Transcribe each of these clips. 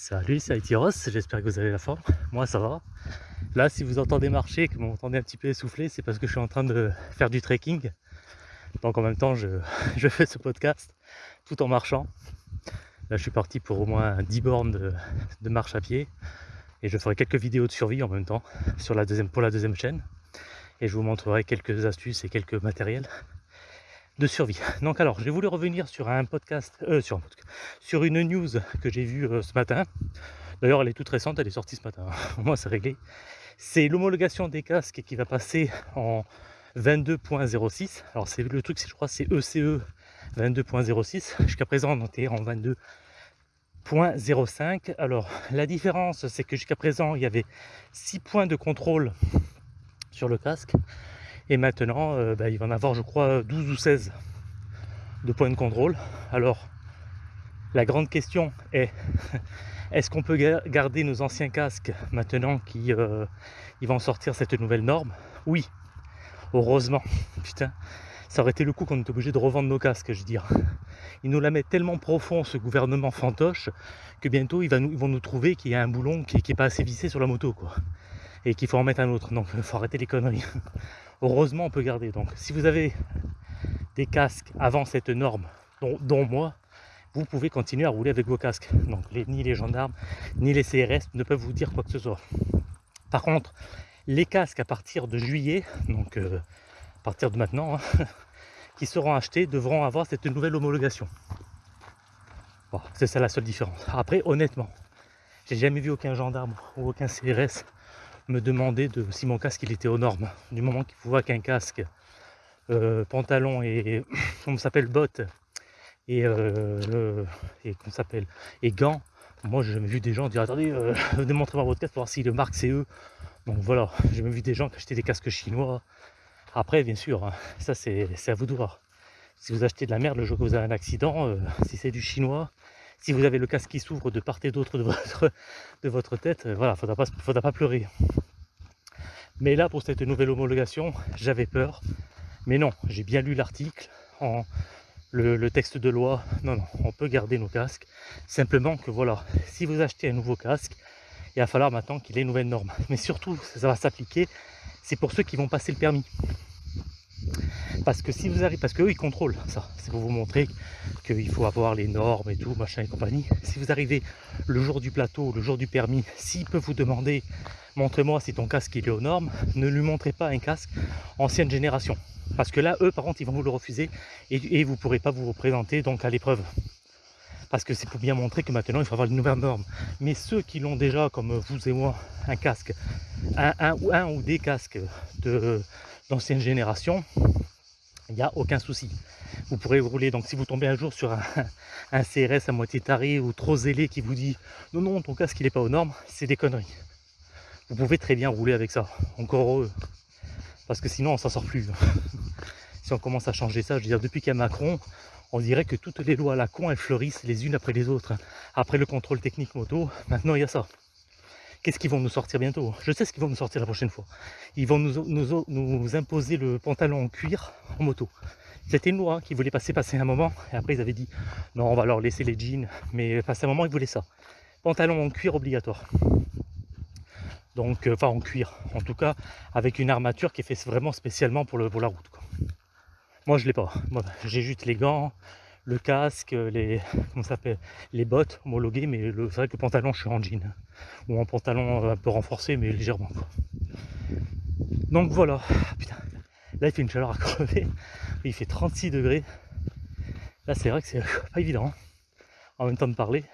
Salut, c'est Aitiros, j'espère que vous avez la forme. Moi, ça va. Là, si vous entendez marcher, que vous m'entendez un petit peu essoufflé, c'est parce que je suis en train de faire du trekking. Donc en même temps, je, fais ce podcast tout en marchant. Là, je suis parti pour au moins 10 bornes de, marche à pied. Et je ferai quelques vidéos de survie en même temps sur la deuxième, pour la deuxième chaîne. Et je vous montrerai quelques astuces et quelques matériels de survie. Donc alors, j'ai voulu revenir sur un podcast, euh, sur, sur une news que j'ai vue euh, ce matin. D'ailleurs, elle est toute récente, elle est sortie ce matin. Moi, c'est réglé. C'est l'homologation des casques qui va passer en 22.06. Alors, c'est le truc, je crois, c'est ECE 22.06. Jusqu'à présent, on était en 22.05. Alors, la différence, c'est que jusqu'à présent, il y avait 6 points de contrôle sur le casque et maintenant, euh, bah, il va en avoir, je crois, 12 ou 16 de points de contrôle. Alors, la grande question est, est-ce qu'on peut garder nos anciens casques maintenant qu'ils euh, vont sortir cette nouvelle norme? Oui, heureusement. Putain, ça aurait été le coup qu'on est obligé de revendre nos casques, je veux dire. Ils nous la mettent tellement profond, ce gouvernement fantoche, que bientôt ils, vont nous trouver qu'il y a un boulon qui n'est pas assez vissé sur la moto, quoi. Et qu'il faut en mettre un autre. Donc, il faut arrêter les conneries heureusement on peut garder. Donc si vous avez des casques avant cette norme, dont, moi, vous pouvez continuer à rouler avec vos casques. Donc ni les gendarmes, ni les CRS ne peuvent vous dire quoi que ce soit. Par contre, les casques à partir de juillet, donc euh, à partir de maintenant, hein, qui seront achetés devront avoir cette nouvelle homologation. c'est ça la seule différence. Après, honnêtement, j'ai jamais vu aucun gendarme ou aucun CRS me demander de, si mon casque il était aux normes. Du moment qu'il voit qu'un casque, euh, pantalon et on s'appelle bottes et, euh, et qu'on s'appelle et gants, moi j'ai jamais vu des gens dire attendez, euh, démontrez-moi votre casque pour voir si le marque c'est eux. Donc voilà, j'ai vu des gens qui achetaient des casques chinois. Après, bien sûr, hein, ça c'est à vous de voir. Si vous achetez de la merde le jour que vous avez un accident, euh, si c'est du chinois, si vous avez le casque qui s'ouvre de part et d'autre de votre, tête, euh, voilà, faudra pas, faudra pas pleurer. Mais là, pour cette nouvelle homologation, j'avais peur. Mais non, j'ai bien lu l'article, en le, texte de loi. Non, non, on peut garder nos casques. Simplement que voilà, si vous achetez un nouveau casque, il va falloir maintenant qu'il ait une nouvelle norme. Mais surtout, ça va s'appliquer, c'est pour ceux qui vont passer le permis. Parce que si vous arrivez, parce qu'eux ils contrôlent ça, c'est pour vous montrer qu'il faut avoir les normes et tout, machin et compagnie. Si vous arrivez le jour du plateau, le jour du permis, s'il peut vous demander montrez-moi si ton casque il est aux normes, ne lui montrez pas un casque ancienne génération. Parce que là, eux par contre, ils vont vous le refuser et, vous ne pourrez pas vous représenter donc à l'épreuve. Parce que c'est pour bien montrer que maintenant il faut avoir une nouvelle norme. Mais ceux qui l'ont déjà, comme vous et moi, un casque, un, un ou des casques d'ancienne génération, il n'y a aucun souci. Vous pourrez rouler, donc si vous tombez un jour sur un, CRS à moitié taré ou trop zélé qui vous dit non, non, ton casque il n'est pas aux normes, c'est des conneries. Vous pouvez très bien rouler avec ça, encore heureux. Parce que sinon on s'en sort plus. si on commence à changer ça, je veux dire, depuis qu'il y a Macron, on dirait que toutes les lois à la con, elles fleurissent les unes après les autres. Après le contrôle technique moto, maintenant il y a ça. Qu'est-ce qu'ils vont nous sortir bientôt? Je sais ce qu'ils vont nous sortir la prochaine fois. Ils vont nous, imposer le pantalon en cuir en moto. C'était une loi qui voulait passer passer un moment, et après ils avaient dit non, on va leur laisser les jeans, mais passer un moment ils voulaient ça. Pantalon en cuir obligatoire. Donc, euh, enfin en cuir, en tout cas avec une armature qui est faite vraiment spécialement pour, la route. Moi je l'ai pas. J'ai juste les gants, le casque, les, comment les bottes homologuées, mais c'est vrai que le pantalon, je suis en jean. Ou en pantalon un peu renforcé, mais légèrement. Donc voilà. Putain. Là, il fait une chaleur à crever. Il fait 36 degrés. Là, c'est vrai que c'est pas évident. Hein, en même temps de parler.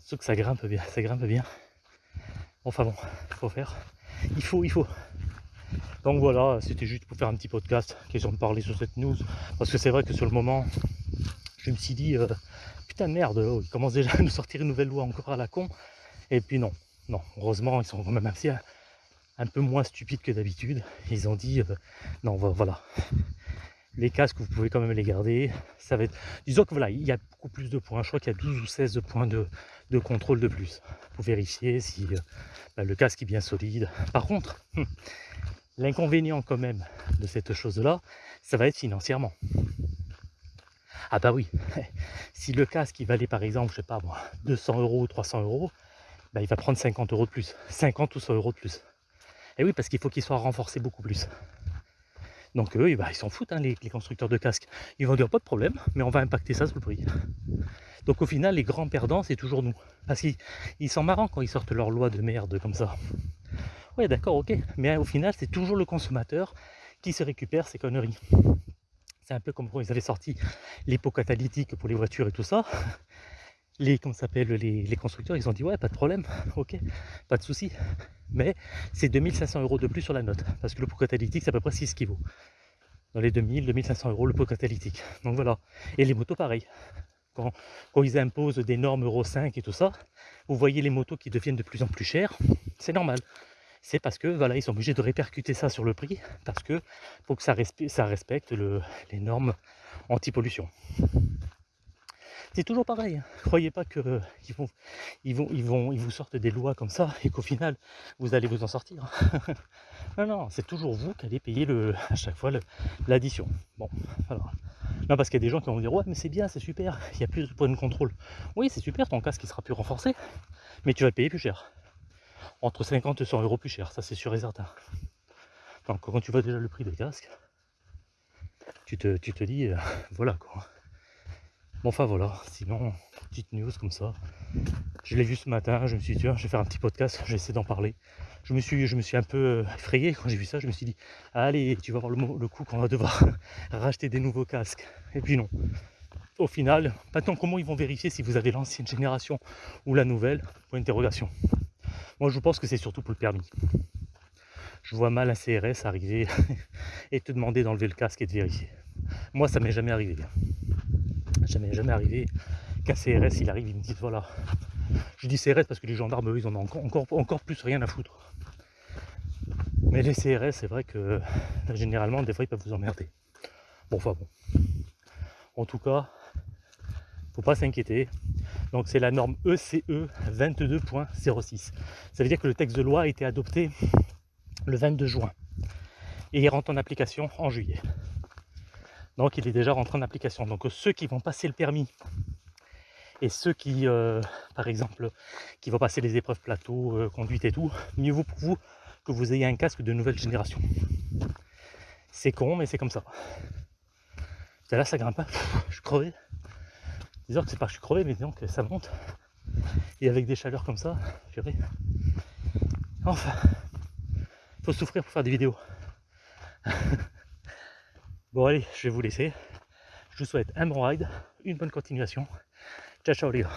Sauf que ça grimpe bien. Ça grimpe bien. Enfin bon, il faut faire. Il faut, il faut. Donc voilà, c'était juste pour faire un petit podcast, question de parler sur cette news. Parce que c'est vrai que sur le moment, je me suis dit, euh, putain de merde, oh, ils commencent déjà à nous sortir une nouvelle loi encore à la con. Et puis non, non, heureusement, ils sont quand même assez un, peu moins stupides que d'habitude. Ils ont dit, euh, non, voilà, les casques, vous pouvez quand même les garder. Ça va être... Disons que voilà, il y a beaucoup plus de points. Je crois qu'il y a 12 ou 16 points de, contrôle de plus pour vérifier si euh, bah, le casque est bien solide. Par contre, l'inconvénient quand même de cette chose-là, ça va être financièrement. Ah bah oui, si le casque il valait par exemple, je sais pas moi, 200 euros ou 300 euros, bah il va prendre 50 euros de plus, 50 ou 100 euros de plus. Et oui, parce qu'il faut qu'il soit renforcé beaucoup plus. Donc eux, bah, ils s'en foutent, hein, les, constructeurs de casques. Ils vont dire pas de problème, mais on va impacter ça sur le prix. Donc au final, les grands perdants, c'est toujours nous. Parce qu'ils sont marrants quand ils sortent leur loi de merde comme ça. Ouais, d'accord, ok. Mais au final, c'est toujours le consommateur qui se récupère ces conneries. C'est un peu comme quand ils avaient sorti les pots catalytiques pour les voitures et tout ça. Les, comment s'appelle, les, constructeurs, ils ont dit ouais, pas de problème, ok, pas de souci. Mais c'est 2500 euros de plus sur la note, parce que le pot catalytique, c'est à peu près 6 ce vaut. Dans les 2000, 2500 euros le pot catalytique. Donc voilà. Et les motos, pareil. Quand, ils imposent des normes Euro 5 et tout ça, vous voyez les motos qui deviennent de plus en plus chères, c'est normal c'est parce que voilà, ils sont obligés de répercuter ça sur le prix parce que faut que ça, respecte les normes anti-pollution. C'est toujours pareil. Hein. Croyez pas qu'ils vont, ils vont, ils vont, ils vous sortent des lois comme ça et qu'au final vous allez vous en sortir. non, non, c'est toujours vous qui allez payer le, à chaque fois l'addition. Bon, voilà. Non, parce qu'il y a des gens qui vont dire ouais, mais c'est bien, c'est super, il y a plus de points de contrôle. Oui, c'est super, ton casque qui sera plus renforcé, mais tu vas payer plus cher entre 50 et 100 euros plus cher, ça c'est sûr et certain. Donc quand tu vois déjà le prix des casques, tu te, dis, euh, voilà quoi. Bon enfin voilà, sinon, petite news comme ça. Je l'ai vu ce matin, je me suis dit, tiens, je vais faire un petit podcast, j'essaie d'en parler. Je me, suis, je me suis un peu euh, effrayé quand j'ai vu ça, je me suis dit, allez, tu vas voir le, le coup qu'on va devoir racheter des nouveaux casques. Et puis non. Au final, maintenant comment ils vont vérifier si vous avez l'ancienne génération ou la nouvelle? Point d'interrogation. Moi, je pense que c'est surtout pour le permis. Je vois mal un CRS arriver et te demander d'enlever le casque et de vérifier. Moi, ça m'est jamais arrivé. Jamais, jamais arrivé qu'un CRS, il arrive, il me dit voilà. Je dis CRS parce que les gendarmes, eux, ils en ont encore, encore, plus rien à foutre. Mais les CRS, c'est vrai que généralement, des fois, ils peuvent vous emmerder. Bon, enfin bon. En tout cas, faut pas s'inquiéter. Donc c'est la norme e ECE 22.06. Ça veut dire que le texte de loi a été adopté le 22 juin et il rentre en application en juillet. Donc il est déjà rentré en application. Donc ceux qui vont passer le permis et ceux qui, euh, par exemple, qui vont passer les épreuves plateau, euh, conduite et tout, mieux vaut pour vous que vous ayez un casque de nouvelle génération. C'est con, mais c'est comme ça. Là, ça grimpe. Je crevais. Disons que c'est pas que je suis crevé, mais disons que ça monte. Et avec des chaleurs comme ça, purée. Enfin, faut souffrir pour faire des vidéos. bon allez, je vais vous laisser. Je vous souhaite un bon ride, une bonne continuation. Ciao ciao les gars.